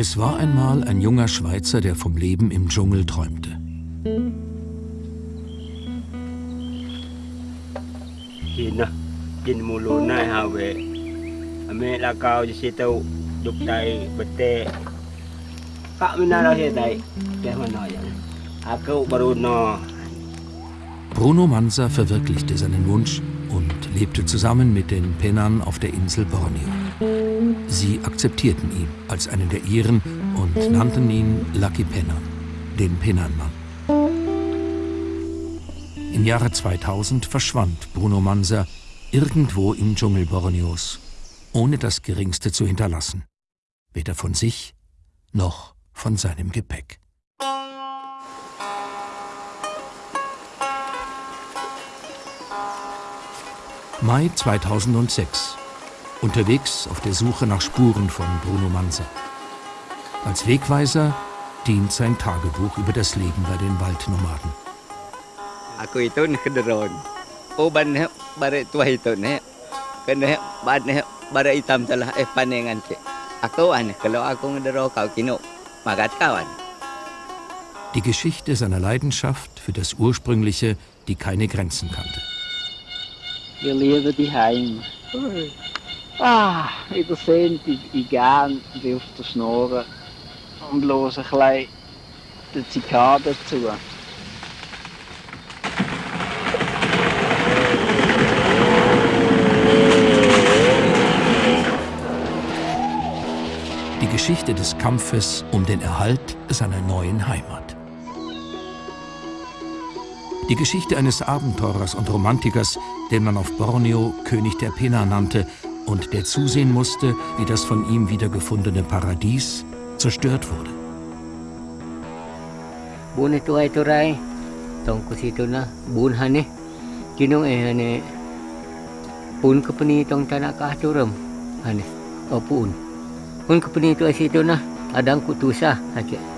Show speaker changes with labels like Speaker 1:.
Speaker 1: Es war einmal ein junger Schweizer, der vom Leben im Dschungel träumte. Bruno Mansa verwirklichte seinen Wunsch und lebte zusammen mit den Pennern auf der Insel Borneo. Sie akzeptierten ihn als einen der ihren und nannten ihn Lucky Penner, den Pennernmann. Im Jahre 2000 verschwand Bruno Mansa irgendwo im Dschungel Borneos, ohne das Geringste zu hinterlassen, weder von sich noch von seinem Gepäck. Mai 2006. Unterwegs auf der Suche nach Spuren von Bruno Manser. Als Wegweiser dient sein Tagebuch über das Leben bei den Waldnomaden. Aku itu kederon. Oh ban bare tua itu ne. Kena ban bare hitam telah eh panengan ke. Aku an kalau aku ngedero kau kino magat kawan. Die Geschichte seiner Leidenschaft für das Ursprüngliche, die keine Grenzen kannte.
Speaker 2: Wir leben die Heim. Ah, in der Sand, ich wie auf der Schnur und höre ein bisschen die Zikaden zu.
Speaker 1: Die Geschichte des Kampfes um den Erhalt seiner neuen Heimat. Die Geschichte eines Abenteurers und Romantikers, den man auf Borneo König der Pena nannte und der zusehen musste, wie das von ihm wiedergefundene Paradies zerstört wurde.
Speaker 2: Bun itu ay turay, tong ko situ na bun hane, kinong eh hane pun ay situ na adang kutusa hake.